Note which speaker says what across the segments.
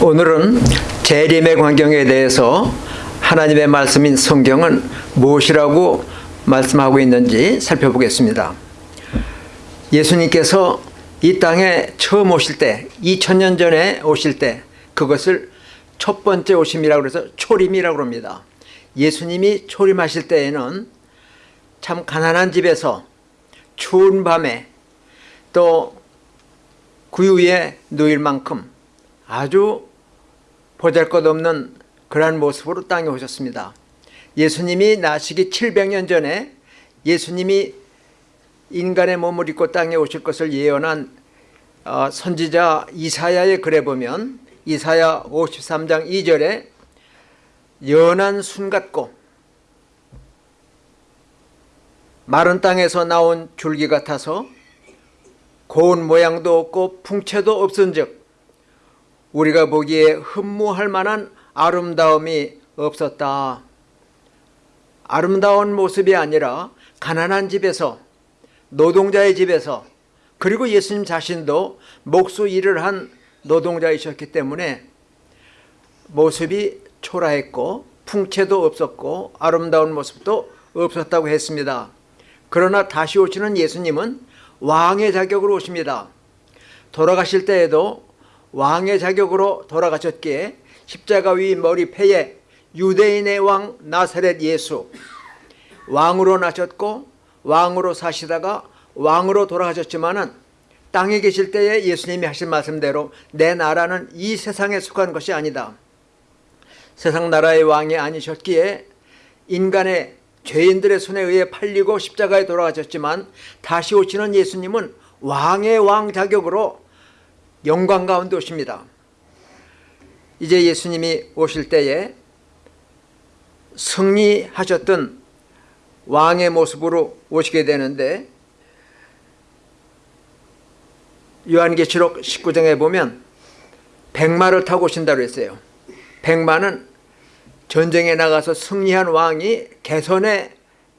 Speaker 1: 오늘은 재림의 광경에 대해서 하나님의 말씀인 성경은 무엇이라고 말씀하고 있는지 살펴보겠습니다. 예수님께서 이 땅에 처음 오실 때 2000년 전에 오실 때 그것을 첫 번째 오심이라고 해서 초림이라고 합니다. 예수님이 초림하실 때에는 참 가난한 집에서 추운 밤에 또 구유에 누일 만큼 아주 보잘것없는 그러한 모습으로 땅에 오셨습니다. 예수님이 나시기 700년 전에 예수님이 인간의 몸을 입고 땅에 오실 것을 예언한 어, 선지자 이사야의 글에 보면 이사야 53장 2절에 연한 순 같고 마른 땅에서 나온 줄기 같아서 고운 모양도 없고 풍채도 없은 즉 우리가 보기에 흠모할 만한 아름다움이 없었다. 아름다운 모습이 아니라 가난한 집에서 노동자의 집에서 그리고 예수님 자신도 목수 일을 한 노동자이셨기 때문에 모습이 초라했고 풍채도 없었고 아름다운 모습도 없었다고 했습니다. 그러나 다시 오시는 예수님은 왕의 자격으로 오십니다. 돌아가실 때에도 왕의 자격으로 돌아가셨기에 십자가 위 머리패에 유대인의 왕 나사렛 예수 왕으로 나셨고 왕으로 사시다가 왕으로 돌아가셨지만 은 땅에 계실 때에 예수님이 하신 말씀대로 내 나라는 이 세상에 속한 것이 아니다. 세상 나라의 왕이 아니셨기에 인간의 죄인들의 손에 의해 팔리고 십자가에 돌아가셨지만 다시 오시는 예수님은 왕의 왕 자격으로 영광 가운데 오십니다. 이제 예수님이 오실 때에 승리하셨던 왕의 모습으로 오시게 되는데 요한계시록 19장에 보면 백마를 타고 오신다고 했어요. 백마는 전쟁에 나가서 승리한 왕이 개선의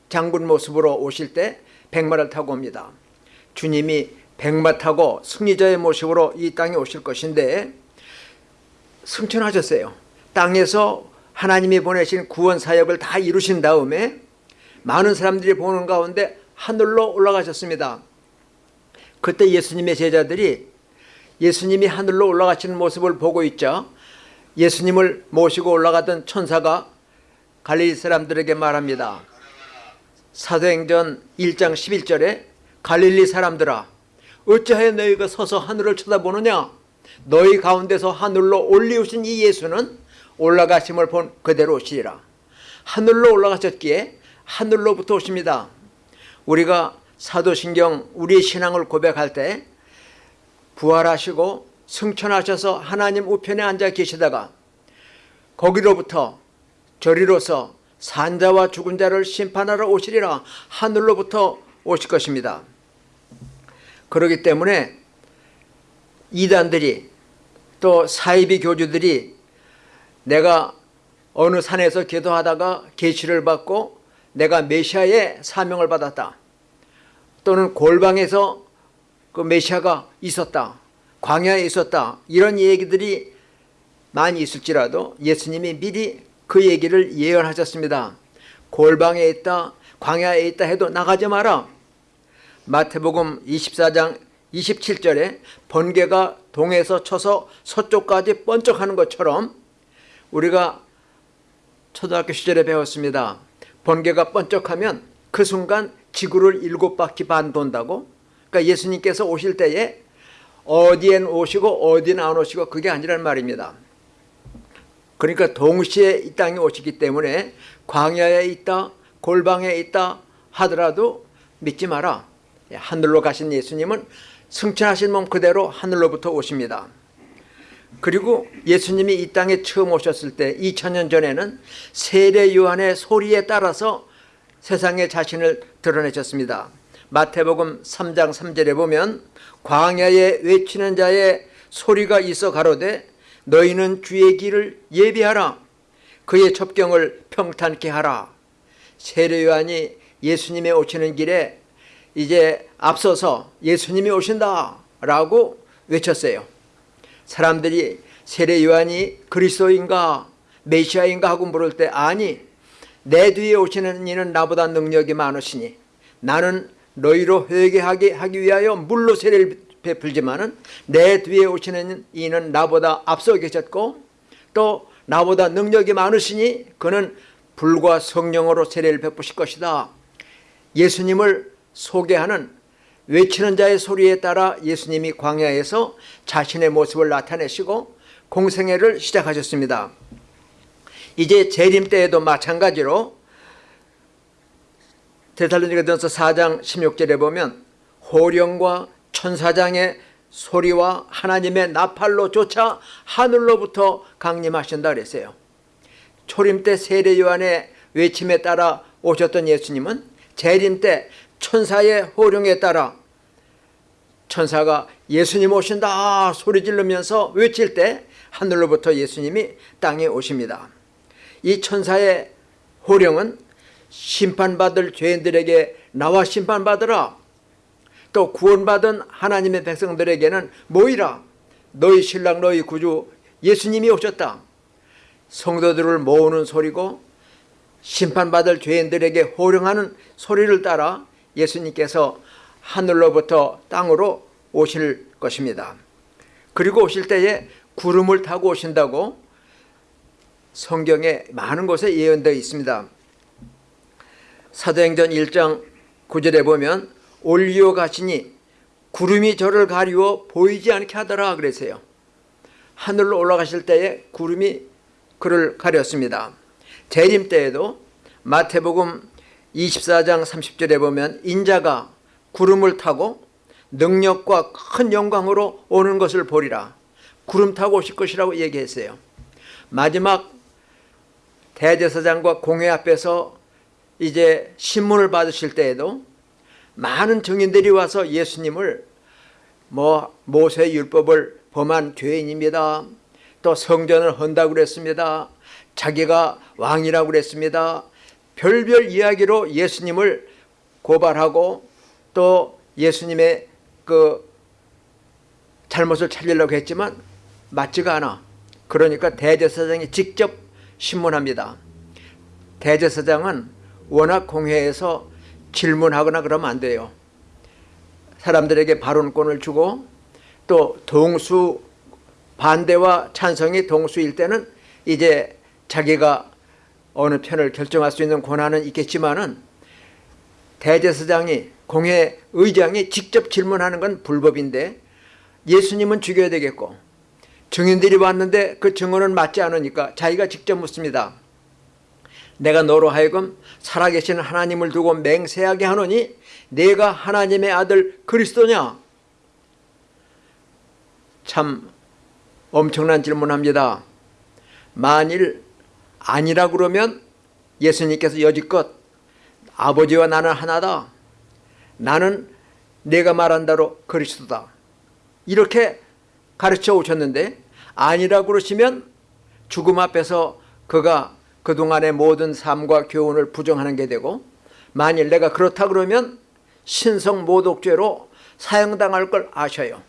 Speaker 1: 장군 모습으로 오실 때 백마를 타고 옵니다. 주님이 백마 타고 승리자의 모습으로 이 땅에 오실 것인데 승천하셨어요. 땅에서 하나님이 보내신 구원 사역을 다 이루신 다음에 많은 사람들이 보는 가운데 하늘로 올라가셨습니다. 그때 예수님의 제자들이 예수님이 하늘로 올라가시는 모습을 보고 있자 예수님을 모시고 올라가던 천사가 갈릴리 사람들에게 말합니다. 사도행전 1장 11절에 갈릴리 사람들아 어찌하여 너희가 서서 하늘을 쳐다보느냐? 너희 가운데서 하늘로 올리우신 이 예수는 올라가심을 본 그대로 오시리라. 하늘로 올라가셨기에 하늘로부터 오십니다. 우리가 사도신경 우리의 신앙을 고백할 때 부활하시고 승천하셔서 하나님 우편에 앉아 계시다가 거기로부터 저리로서 산자와 죽은 자를 심판하러 오시리라 하늘로부터 오실 것입니다 그렇기 때문에 이단들이 또 사이비 교주들이 내가 어느 산에서 기도하다가 계시를 받고 내가 메시아의 사명을 받았다. 또는 골방에서 그 메시아가 있었다. 광야에 있었다. 이런 얘기들이 많이 있을지라도 예수님이 미리 그 얘기를 예언하셨습니다. 골방에 있다, 광야에 있다 해도 나가지 마라. 마태복음 24장 27절에 번개가 동에서 쳐서 서쪽까지 번쩍하는 것처럼 우리가 초등학교 시절에 배웠습니다. 번개가 번쩍하면 그 순간 지구를 일곱 바퀴 반 돈다고 그러니까 예수님께서 오실 때에 어디엔 오시고 어디는 안 오시고 그게 아니란 말입니다. 그러니까 동시에 이 땅에 오시기 때문에 광야에 있다 골방에 있다 하더라도 믿지 마라. 예, 하늘로 가신 예수님은 승천하신 몸 그대로 하늘로부터 오십니다. 그리고 예수님이 이 땅에 처음 오셨을 때 2000년 전에는 세례 요한의 소리에 따라서 세상에 자신을 드러내셨습니다. 마태복음 3장 3절에 보면 광야에 외치는 자의 소리가 있어 가로되 너희는 주의 길을 예비하라 그의 첩경을 평탄케 하라 세례 요한이 예수님의 오시는 길에 이제 앞서서 예수님이 오신다 라고 외쳤어요. 사람들이 세례 요한이 그리스도인가 메시아인가 하고 물을 때 아니 내 뒤에 오시는 이는 나보다 능력이 많으시니 나는 너희로 회개하게 하기 위하여 물로 세례를 베풀지만은 내 뒤에 오시는 이는 나보다 앞서 계셨고 또 나보다 능력이 많으시니 그는 불과 성령으로 세례를 베푸실 것이다. 예수님을 소개하는 외치는 자의 소리에 따라 예수님이 광야에서 자신의 모습을 나타내시고 공생애를 시작하셨습니다. 이제 재림 때에도 마찬가지로 데살로니가전서 4장 16절에 보면 호령과 천사장의 소리와 하나님의 나팔로 쫓아 하늘로부터 강림하신다 그랬어요. 초림 때 세례 요한의 외침에 따라 오셨던 예수님은 재림 때 천사의 호령에 따라 천사가 예수님 오신다 소리 지르면서 외칠 때 하늘로부터 예수님이 땅에 오십니다. 이 천사의 호령은 심판받을 죄인들에게 나와 심판받으라. 또 구원받은 하나님의 백성들에게는 모이라. 너희 신랑 너희 구주 예수님이 오셨다. 성도들을 모으는 소리고 심판받을 죄인들에게 호령하는 소리를 따라 예수님께서 하늘로부터 땅으로 오실 것입니다 그리고 오실 때에 구름을 타고 오신다고 성경에 많은 곳에 예언되어 있습니다 사도행전 1장 9절에 보면 올리오 가시니 구름이 저를 가리워 보이지 않게 하더라 그랬어요. 하늘로 올라가실 때에 구름이 그를 가렸습니다. 재림 때에도 마태복음 24장 30절에 보면 인자가 구름을 타고 능력과 큰 영광으로 오는 것을 보리라. 구름 타고 오실 것이라고 얘기했어요. 마지막 대제사장과 공회 앞에서 이제 신문을 받으실 때에도 많은 증인들이 와서 예수님을 뭐 모세 율법을 범한 죄인입니다. 또 성전을 헌다고 그랬습니다. 자기가 왕이라고 그랬습니다. 별별 이야기로 예수님을 고발하고 또 예수님의 그 잘못을 찾으려고 했지만 맞지가 않아. 그러니까 대제사장이 직접 신문합니다. 대제사장은 워낙 공회에서 질문하거나 그러면 안 돼요. 사람들에게 발언권을 주고 또 동수 반대와 찬성이 동수일 때는 이제 자기가 어느 편을 결정할 수 있는 권한은 있겠지만은 대제사장이 공회 의장이 직접 질문하는 건 불법인데 예수님은 죽여야 되겠고 증인들이 왔는데 그 증언은 맞지 않으니까 자기가 직접 묻습니다. 내가 너로 하여금 살아계신 하나님을 두고 맹세하게 하노니 내가 하나님의 아들 그리스도냐? 참 엄청난 질문합니다. 만일 아니라 그러면 예수님께서 여지껏 아버지와 나는 하나다. 나는 내가 말한 대로 그리스도다. 이렇게 가르쳐 오셨는데 아니라 그러시면 죽음 앞에서 그가 그동안의 모든 삶과 교훈을 부정하는 게 되고 만일 내가 그렇다 그러면 신성 모독죄로 사형당할 걸 아셔요.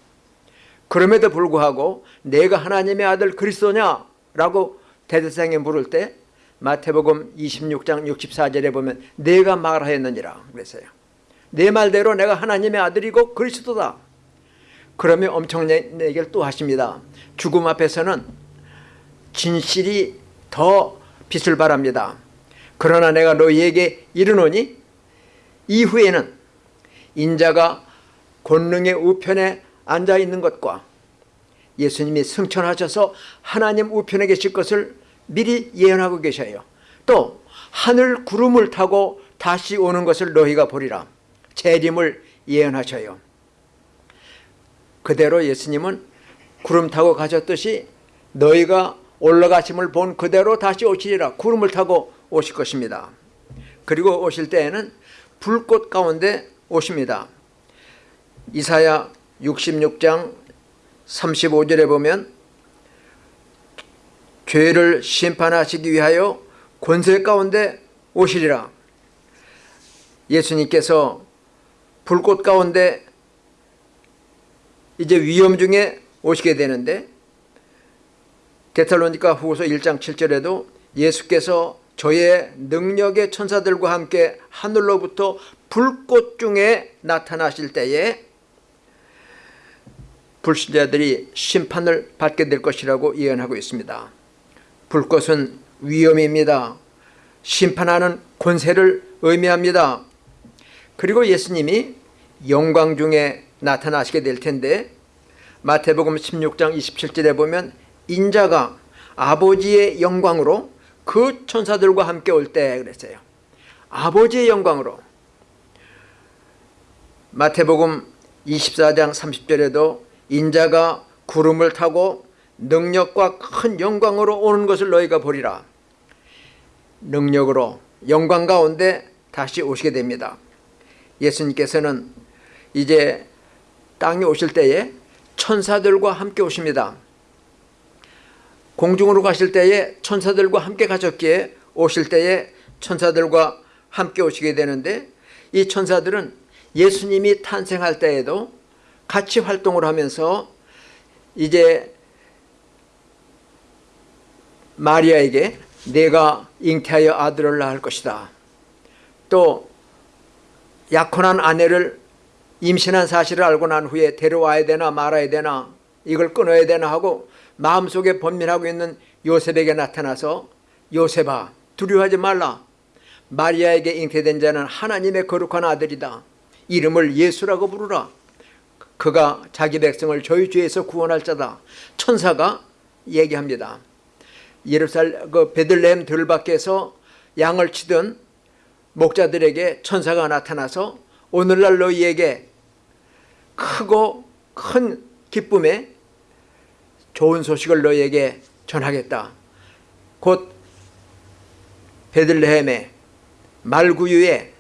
Speaker 1: 그럼에도 불구하고 내가 하나님의 아들 그리스도냐라고 대대상에 물을 때 마태복음 26장 64절에 보면 내가 말하였느니라 그랬어요. 내 말대로 내가 하나님의 아들이고 그리스도다. 그러면 엄청난 얘기를 또 하십니다. 죽음 앞에서는 진실이 더 빛을 바랍니다. 그러나 내가 너희에게 이르노니 이후에는 인자가 권능의 우편에 앉아 있는 것과 예수님이 승천하셔서 하나님 우편에 계실 것을 미리 예언하고 계셔요. 또 하늘 구름을 타고 다시 오는 것을 너희가 보리라. 재림을 예언하셔요. 그대로 예수님은 구름 타고 가셨듯이 너희가 올라가심을 본 그대로 다시 오시리라 구름을 타고 오실 것입니다. 그리고 오실 때에는 불꽃 가운데 오십니다. 이사야 66장 35절에 보면 죄를 심판하시기 위하여 권세 가운데 오시리라. 예수님께서 불꽃 가운데 이제 위험 중에 오시게 되는데 데살로니가 후서 1장 7절에도 예수께서 저의 능력의 천사들과 함께 하늘로부터 불꽃 중에 나타나실 때에 불신자들이 심판을 받게 될 것이라고 예언하고 있습니다. 불꽃은 위험입니다. 심판하는 권세를 의미합니다. 그리고 예수님이 영광 중에 나타나시게 될 텐데 마태복음 16장 27절에 보면 인자가 아버지의 영광으로 그 천사들과 함께 올 때 그랬어요. 아버지의 영광으로 마태복음 24장 30절에도 인자가 구름을 타고 능력과 큰 영광으로 오는 것을 너희가 보리라. 능력으로 영광 가운데 다시 오시게 됩니다. 예수님께서는 이제 땅에 오실 때에 천사들과 함께 오십니다. 공중으로 가실 때에 천사들과 함께 가셨기에 오실 때에 천사들과 함께 오시게 되는데 이 천사들은 예수님이 탄생할 때에도 같이 활동을 하면서 이제 마리아에게 내가 잉태하여 아들을 낳을 것이다. 또 약혼한 아내를 임신한 사실을 알고 난 후에 데려와야 되나 말아야 되나 이걸 끊어야 되나 하고 마음속에 번민하고 있는 요셉에게 나타나서 요셉아 두려워하지 말라. 마리아에게 잉태된 자는 하나님의 거룩한 아들이다. 이름을 예수라고 부르라. 그가 자기 백성을 저희 죄에서 구원할 자다. 천사가 얘기합니다 예루살렘 그 베들레헴 들밖에서 양을 치던 목자들에게 천사가 나타나서 오늘날 너희에게 크고 큰 기쁨에 좋은 소식을 너희에게 전하겠다. 곧 베들레헴의 말구유에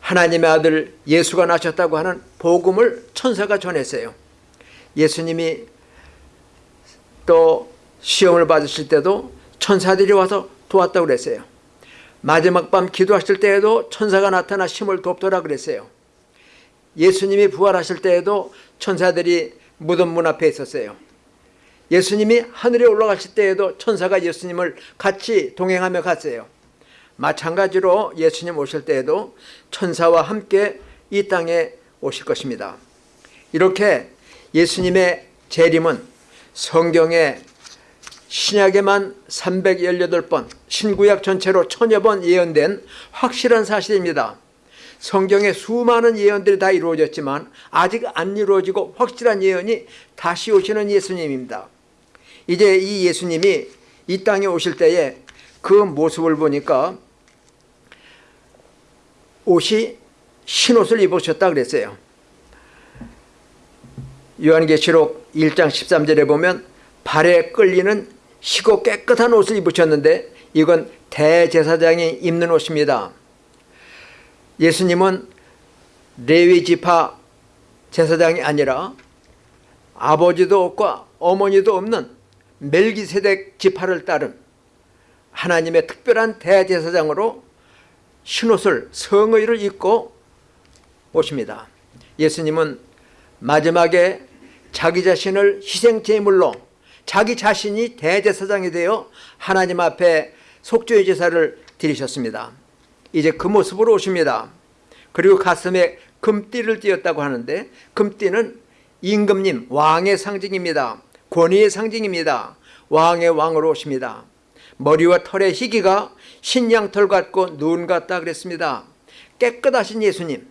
Speaker 1: 하나님의 아들 예수가 나셨다고 하는 복음을 천사가 전했어요. 예수님이 또 시험을 받으실 때도 천사들이 와서 도왔다고 그랬어요. 마지막 밤 기도하실 때에도 천사가 나타나 힘을 돕더라 그랬어요. 예수님이 부활하실 때에도 천사들이 무덤 문 앞에 있었어요. 예수님이 하늘에 올라가실 때에도 천사가 예수님을 같이 동행하며 갔어요. 마찬가지로 예수님 오실 때에도 천사와 함께 이 땅에 오실 것입니다. 이렇게 예수님의 재림은 성경에 신약에만 318번, 신구약 전체로 천여 번 예언된 확실한 사실입니다. 성경에 수많은 예언들이 다 이루어졌지만 아직 안 이루어지고 확실한 예언이 다시 오시는 예수님입니다. 이제 이 예수님이 이 땅에 오실 때에 그 모습을 보니까 옷이 흰옷을 입으셨다 그랬어요. 요한계시록 1장 13절에 보면 발에 끌리는 희고 깨끗한 옷을 입으셨는데 이건 대제사장이 입는 옷입니다. 예수님은 레위 지파 제사장이 아니라 아버지도 없고 어머니도 없는 멜기세덱 지파를 따른 하나님의 특별한 대제사장으로 흰옷을 성의를 입고 오십니다. 예수님은 마지막에 자기 자신을 희생제물로 자기 자신이 대제사장이 되어 하나님 앞에 속죄의 제사를 드리셨습니다. 이제 그 모습으로 오십니다. 그리고 가슴에 금띠를 띄었다고 하는데 금띠는 임금님 왕의 상징입니다. 권위의 상징입니다. 왕의 왕으로 오십니다. 머리와 털의 희기가 신양털 같고 눈 같다 그랬습니다. 깨끗하신 예수님,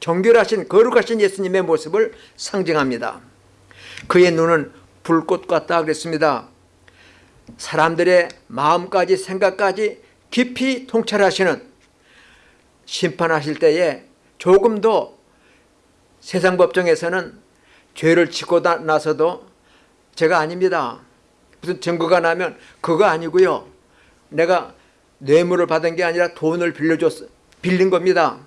Speaker 1: 정결하신 거룩하신 예수님의 모습을 상징합니다. 그의 눈은 불꽃 같다 그랬습니다. 사람들의 마음까지 생각까지 깊이 통찰하시는 심판하실 때에 조금 더 세상 법정에서는 죄를 짓고 나서도 제가 아닙니다. 무슨 증거가 나면 그거 아니고요. 내가 뇌물을 받은 게 아니라 돈을 빌려줬 빌린 겁니다.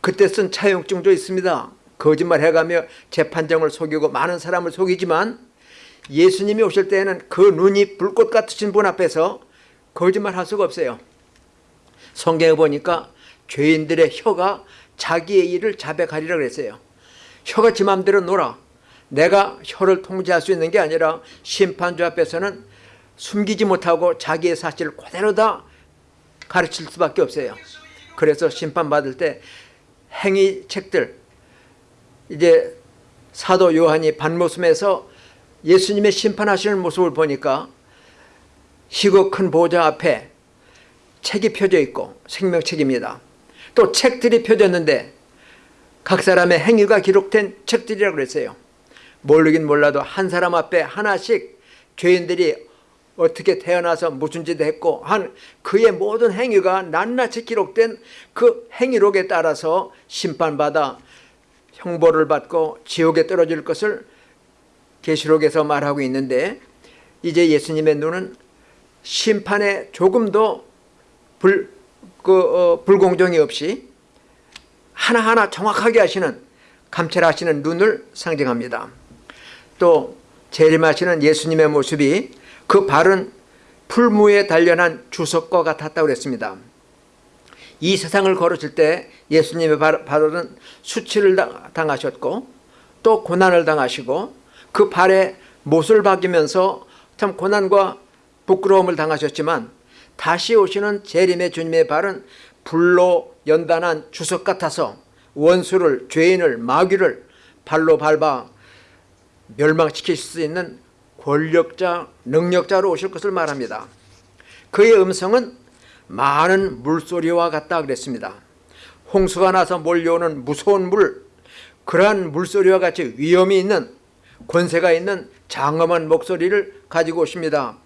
Speaker 1: 그때 쓴 차용증도 있습니다. 거짓말 해가며 재판정을 속이고 많은 사람을 속이지만 예수님이 오실 때에는 그 눈이 불꽃 같으신 분 앞에서 거짓말 할 수가 없어요. 성경에 보니까 죄인들의 혀가 자기의 일을 자백하리라 그랬어요. 혀가 지 맘대로 놀아. 내가 혀를 통제할 수 있는 게 아니라 심판주 앞에서는 숨기지 못하고 자기의 사실을 그대로 다 가르칠 수밖에 없어요. 그래서 심판받을 때 행위 책들 이제 사도 요한이 반모습에서 예수님의 심판하시는 모습을 보니까 희고 큰 보좌 앞에 책이 펴져 있고 생명책입니다. 또 책들이 펴졌는데 각 사람의 행위가 기록된 책들이라고 그랬어요. 모르긴 몰라도 한 사람 앞에 하나씩 죄인들이 어떻게 태어나서 무슨 짓을 했고 한 그의 모든 행위가 낱낱이 기록된 그 행위록에 따라서 심판받아 형벌을 받고 지옥에 떨어질 것을 계시록에서 말하고 있는데 이제 예수님의 눈은 심판에 조금도 불, 그, 어, 불공정이 없이 하나하나 정확하게 하시는 감찰하시는 눈을 상징합니다. 또 재림하시는 예수님의 모습이 그 발은 풀무에 단련한 주석과 같았다고 그랬습니다. 이 세상을 걸으실 때 예수님의 발은 수치를 당하셨고 또 고난을 당하시고 그 발에 못을 박이면서 참 고난과 부끄러움을 당하셨지만 다시 오시는 재림의 주님의 발은 불로 연단한 주석 같아서 원수를 죄인을 마귀를 발로 밟아 멸망시킬 수 있는 권력자 능력자로 오실 것을 말합니다. 그의 음성은 많은 물소리와 같다 그랬습니다. 홍수가 나서 몰려오는 무서운 물 그러한 물소리와 같이 위험이 있는 권세가 있는 장엄한 목소리를 가지고 오십니다.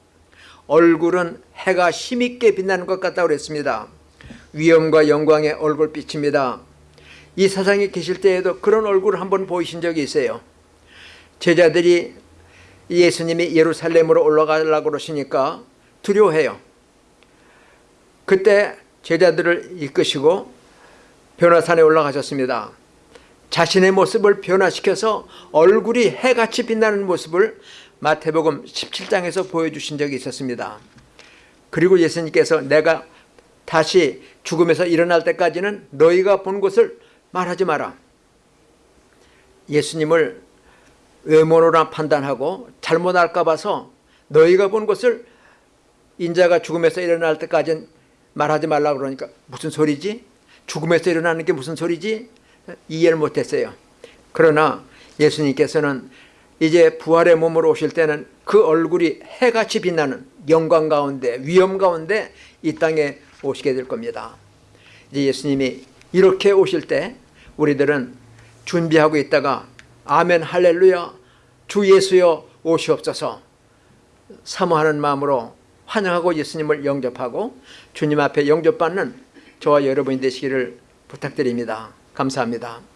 Speaker 1: 얼굴은 해가 힘있게 빛나는 것 같다고 그랬습니다. 위엄과 영광의 얼굴빛입니다. 이 세상에 계실 때에도 그런 얼굴을 한번 보이신 적이 있어요. 제자들이 예수님이 예루살렘으로 올라가려고 그러시니까 두려워해요. 그때 제자들을 이끄시고 변화산에 올라가셨습니다. 자신의 모습을 변화시켜서 얼굴이 해같이 빛나는 모습을 마태복음 17장에서 보여주신 적이 있었습니다. 그리고 예수님께서 내가 다시 죽음에서 일어날 때까지는 너희가 본 것을 말하지 마라. 예수님을 외모로나 판단하고 잘못 알까 봐서 너희가 본 것을 인자가 죽음에서 일어날 때까지는 말하지 말라고 그러니까 무슨 소리지? 죽음에서 일어나는 게 무슨 소리지? 이해를 못했어요. 그러나 예수님께서는 이제 부활의 몸으로 오실 때는 그 얼굴이 해같이 빛나는 영광 가운데 위엄 가운데 이 땅에 오시게 될 겁니다. 이제 예수님이 이렇게 오실 때 우리들은 준비하고 있다가 아멘 할렐루야 주 예수여 오시옵소서 사모하는 마음으로 환영하고 예수님을 영접하고 주님 앞에 영접받는 저와 여러분이 되시기를 부탁드립니다. 감사합니다.